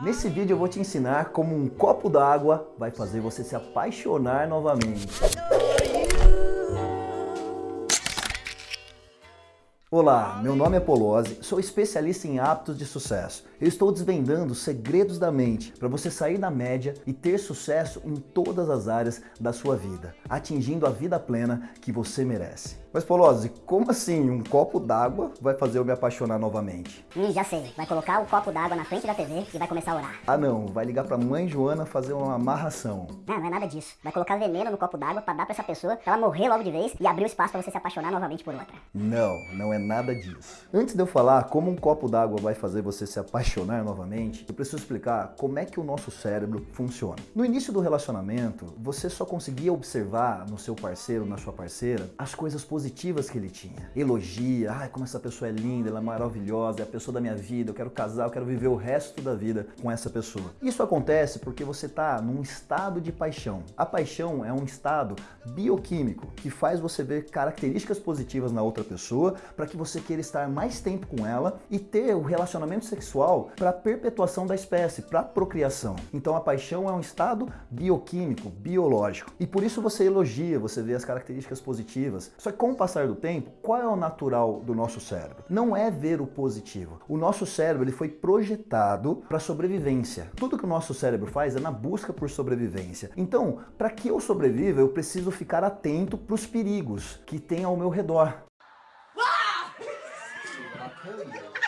Nesse vídeo eu vou te ensinar como um copo d'água vai fazer você se apaixonar novamente. Olá, meu nome é Polozzi, sou especialista em hábitos de sucesso. Eu estou desvendando os segredos da mente para você sair da média e ter sucesso em todas as áreas da sua vida, atingindo a vida plena que você merece. Mas Polozzi, como assim um copo d'água vai fazer eu me apaixonar novamente? Hum, já sei. Vai colocar o copo d'água na frente da TV e vai começar a orar. Ah não, vai ligar pra mãe Joana fazer uma amarração. Não, não é nada disso. Vai colocar veneno no copo d'água pra dar pra essa pessoa, pra ela morrer logo de vez e abrir o espaço pra você se apaixonar novamente por outra. Não, não é nada disso. Antes de eu falar como um copo d'água vai fazer você se apaixonar novamente, eu preciso explicar como é que o nosso cérebro funciona. No início do relacionamento, você só conseguia observar no seu parceiro, na sua parceira, as coisas positivas que ele tinha. Elogia, ai como essa pessoa é linda, ela é maravilhosa, é a pessoa da minha vida, eu quero casar, eu quero viver o resto da vida com essa pessoa. Isso acontece porque você está num estado de paixão. A paixão é um estado bioquímico que faz você ver características positivas na outra pessoa para que você queira estar mais tempo com ela e ter o relacionamento sexual para perpetuação da espécie, para procriação. Então a paixão é um estado bioquímico, biológico. E por isso você elogia, você vê as características positivas. Só que com passar do tempo, qual é o natural do nosso cérebro? Não é ver o positivo. O nosso cérebro ele foi projetado para sobrevivência. Tudo que o nosso cérebro faz é na busca por sobrevivência. Então, para que eu sobreviva, eu preciso ficar atento para os perigos que tem ao meu redor.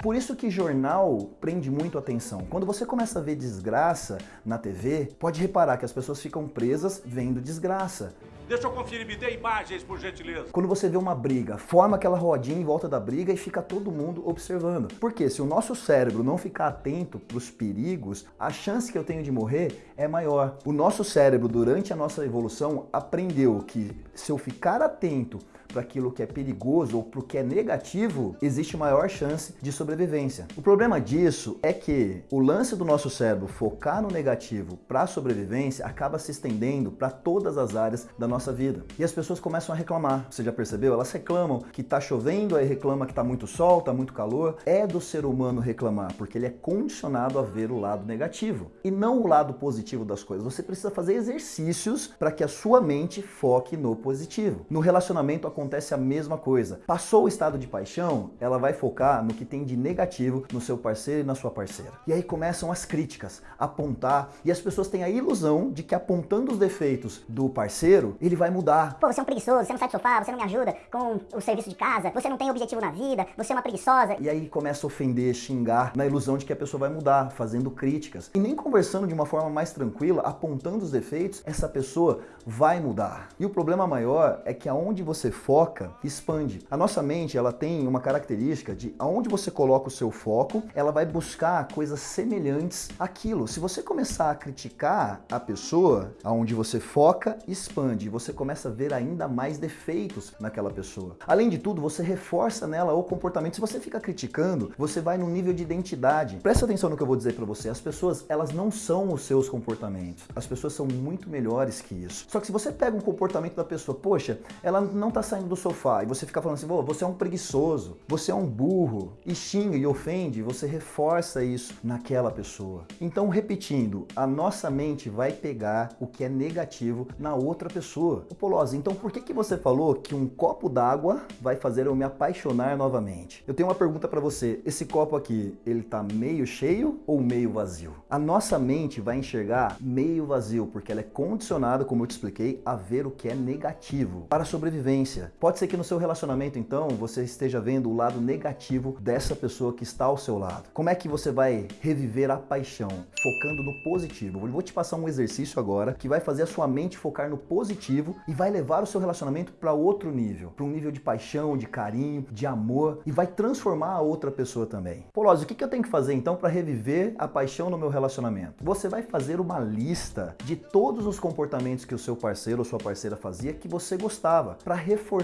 Por isso que jornal prende muito atenção. Quando você começa a ver desgraça na TV, pode reparar que as pessoas ficam presas vendo desgraça. Deixa eu conferir, me dê imagens, por gentileza. Quando você vê uma briga, forma aquela rodinha em volta da briga e fica todo mundo observando. Porque se o nosso cérebro não ficar atento para os perigos, a chance que eu tenho de morrer é maior. O nosso cérebro, durante a nossa evolução, aprendeu que se eu ficar atento para aquilo que é perigoso ou para o que é negativo, existe maior chance de sobrevivência. O problema disso é que o lance do nosso cérebro focar no negativo para a sobrevivência acaba se estendendo para todas as áreas da nossa vida. E as pessoas começam a reclamar. Você já percebeu? Elas reclamam que está chovendo, aí reclama que está muito sol, está muito calor. É do ser humano reclamar, porque ele é condicionado a ver o lado negativo e não o lado positivo das coisas. Você precisa fazer exercícios para que a sua mente foque no positivo. No relacionamento acontece a mesma coisa. Passou o estado de paixão, ela vai focar no que tem de negativo no seu parceiro e na sua parceira. E aí começam as críticas, apontar, e as pessoas têm a ilusão de que apontando os defeitos do parceiro, ele vai mudar. Pô, você é um preguiçoso, você não sai do sofá, você não me ajuda com o serviço de casa, você não tem objetivo na vida, você é uma preguiçosa. E aí começa a ofender, xingar, na ilusão de que a pessoa vai mudar, fazendo críticas. E nem conversando de uma forma mais tranquila, apontando os defeitos, essa pessoa vai mudar. E o problema maior é que aonde você foca, expande. A nossa mente, ela tem uma característica de aonde você coloca o seu foco, ela vai buscar coisas semelhantes àquilo. Se você começar a criticar a pessoa, aonde você foca, expande. Você começa a ver ainda mais defeitos naquela pessoa. Além de tudo, você reforça nela o comportamento. Se você fica criticando, você vai no nível de identidade. Presta atenção no que eu vou dizer para você. As pessoas, elas não são os seus comportamentos. As pessoas são muito melhores que isso. Só que se você pega um comportamento da pessoa, poxa, ela não tá saindo do sofá, e você fica falando assim, você é um preguiçoso, você é um burro, e xinga e ofende, você reforça isso naquela pessoa. Então, repetindo, a nossa mente vai pegar o que é negativo na outra pessoa. Ô Polozzi, então por que, que você falou que um copo d'água vai fazer eu me apaixonar novamente? Eu tenho uma pergunta para você, esse copo aqui, ele tá meio cheio ou meio vazio? A nossa mente vai enxergar meio vazio, porque ela é condicionada, como eu te expliquei, a ver o que é negativo para a sobrevivência. Pode ser que no seu relacionamento, então, você esteja vendo o lado negativo dessa pessoa que está ao seu lado. Como é que você vai reviver a paixão? Focando no positivo. Eu vou te passar um exercício agora que vai fazer a sua mente focar no positivo e vai levar o seu relacionamento para outro nível, para um nível de paixão, de carinho, de amor e vai transformar a outra pessoa também. Polozzi, o que eu tenho que fazer então para reviver a paixão no meu relacionamento? Você vai fazer uma lista de todos os comportamentos que o seu parceiro ou sua parceira fazia que você gostava, para reforçar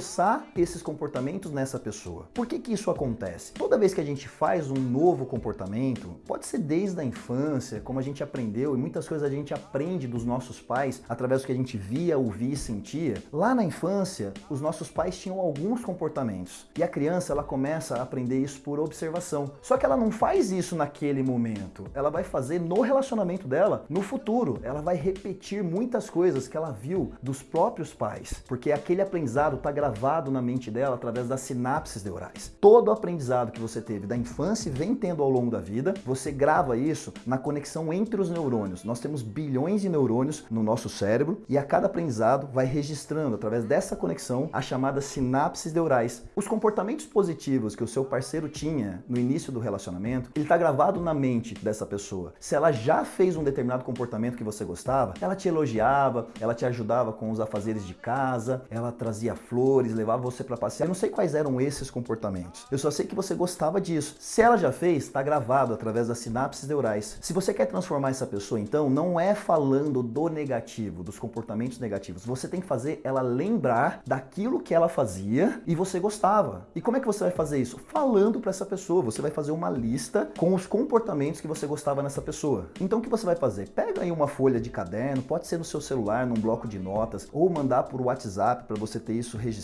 esses comportamentos nessa pessoa. Por que que isso acontece? Toda vez que a gente faz um novo comportamento, pode ser desde a infância, como a gente aprendeu, e muitas coisas a gente aprende dos nossos pais através do que a gente via, ouvia e sentia, lá na infância, os nossos pais tinham alguns comportamentos. E a criança, ela começa a aprender isso por observação. Só que ela não faz isso naquele momento. Ela vai fazer no relacionamento dela, no futuro. Ela vai repetir muitas coisas que ela viu dos próprios pais. Porque aquele aprendizado está gravado na mente dela através das sinapses neurais. Todo aprendizado que você teve da infância e vem tendo ao longo da vida, você grava isso na conexão entre os neurônios. Nós temos bilhões de neurônios no nosso cérebro e a cada aprendizado vai registrando através dessa conexão as chamadas sinapses neurais. Os comportamentos positivos que o seu parceiro tinha no início do relacionamento, ele está gravado na mente dessa pessoa. Se ela já fez um determinado comportamento que você gostava, ela te elogiava, ela te ajudava com os afazeres de casa, ela trazia flores, levava você para passear. Eu não sei quais eram esses comportamentos. Eu só sei que você gostava disso. Se ela já fez, está gravado através das sinapses neurais. Se você quer transformar essa pessoa, então, não é falando do negativo, dos comportamentos negativos. Você tem que fazer ela lembrar daquilo que ela fazia e você gostava. E como é que você vai fazer isso? Falando para essa pessoa. Você vai fazer uma lista com os comportamentos que você gostava nessa pessoa. Então, o que você vai fazer? Pega aí uma folha de caderno, pode ser no seu celular, num bloco de notas, ou mandar por WhatsApp para você ter isso registrado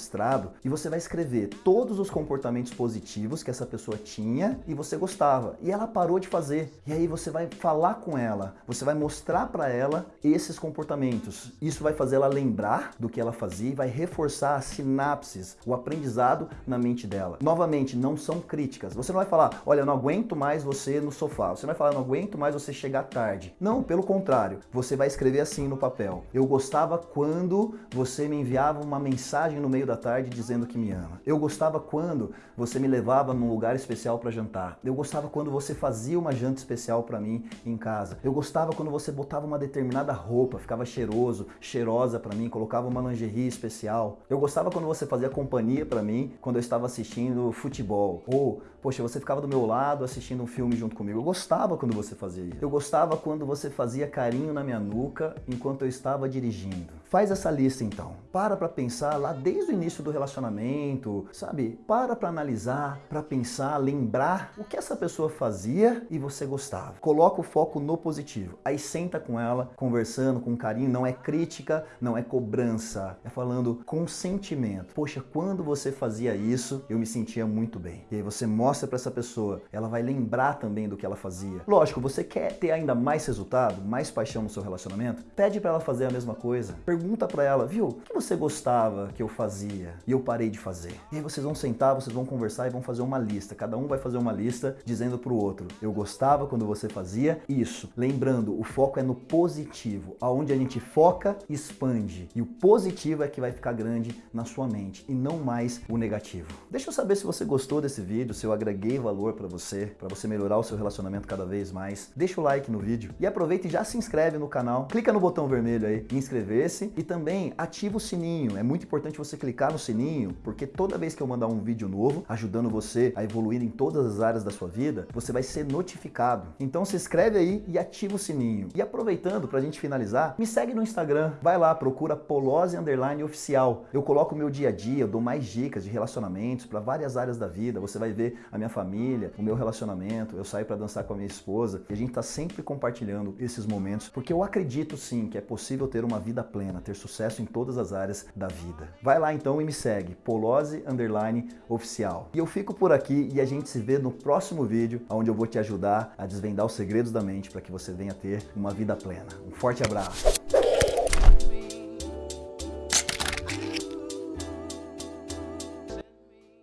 e você vai escrever todos os comportamentos positivos que essa pessoa tinha e você gostava. E ela parou de fazer. E aí você vai falar com ela, você vai mostrar para ela esses comportamentos. Isso vai fazer ela lembrar do que ela fazia e vai reforçar as sinapses, o aprendizado na mente dela. Novamente, não são críticas. Você não vai falar, olha, não aguento mais você no sofá. Você não vai falar, não aguento mais você chegar tarde. Não, pelo contrário. Você vai escrever assim no papel. Eu gostava quando você me enviava uma mensagem no meio da tarde dizendo que me ama. Eu gostava quando você me levava num lugar especial para jantar. Eu gostava quando você fazia uma janta especial para mim em casa. Eu gostava quando você botava uma determinada roupa, ficava cheiroso, cheirosa para mim, colocava uma lingerie especial. Eu gostava quando você fazia companhia para mim quando eu estava assistindo futebol. Ou, poxa, você ficava do meu lado assistindo um filme junto comigo. Eu gostava quando você fazia isso. Eu gostava quando você fazia carinho na minha nuca enquanto eu estava dirigindo. Faz essa lista então. Para para pensar lá desde o início do relacionamento, sabe? Para para analisar, para pensar, lembrar o que essa pessoa fazia e você gostava. Coloca o foco no positivo. Aí senta com ela, conversando com carinho, não é crítica, não é cobrança, é falando com sentimento. Poxa, quando você fazia isso, eu me sentia muito bem. E aí você mostra para essa pessoa, ela vai lembrar também do que ela fazia. Lógico, você quer ter ainda mais resultado, mais paixão no seu relacionamento? Pede para ela fazer a mesma coisa. Pergunta para ela, viu, o que você gostava que eu fazia e eu parei de fazer? E aí vocês vão sentar, vocês vão conversar e vão fazer uma lista. Cada um vai fazer uma lista dizendo pro outro, eu gostava quando você fazia isso. Lembrando, o foco é no positivo. Aonde a gente foca, expande. E o positivo é que vai ficar grande na sua mente e não mais o negativo. Deixa eu saber se você gostou desse vídeo, se eu agreguei valor para você, para você melhorar o seu relacionamento cada vez mais. Deixa o like no vídeo e aproveita e já se inscreve no canal. Clica no botão vermelho aí, inscrever-se e também ativa o sininho. É muito importante você clicar no sininho, porque toda vez que eu mandar um vídeo novo, ajudando você a evoluir em todas as áreas da sua vida, você vai ser notificado. Então se inscreve aí e ativa o sininho. E aproveitando para a gente finalizar, me segue no Instagram. Vai lá, procura Polose Underline Oficial. Eu coloco o meu dia a dia, eu dou mais dicas de relacionamentos para várias áreas da vida. Você vai ver a minha família, o meu relacionamento. Eu saio para dançar com a minha esposa e a gente está sempre compartilhando esses momentos, porque eu acredito sim que é possível ter uma vida plena, ter sucesso em todas as áreas da vida. Vai lá então e me segue, Polose Underline Oficial. E eu fico por aqui e a gente se vê no próximo vídeo, onde eu vou te ajudar a desvendar os segredos da mente para que você venha ter uma vida plena. Um forte abraço!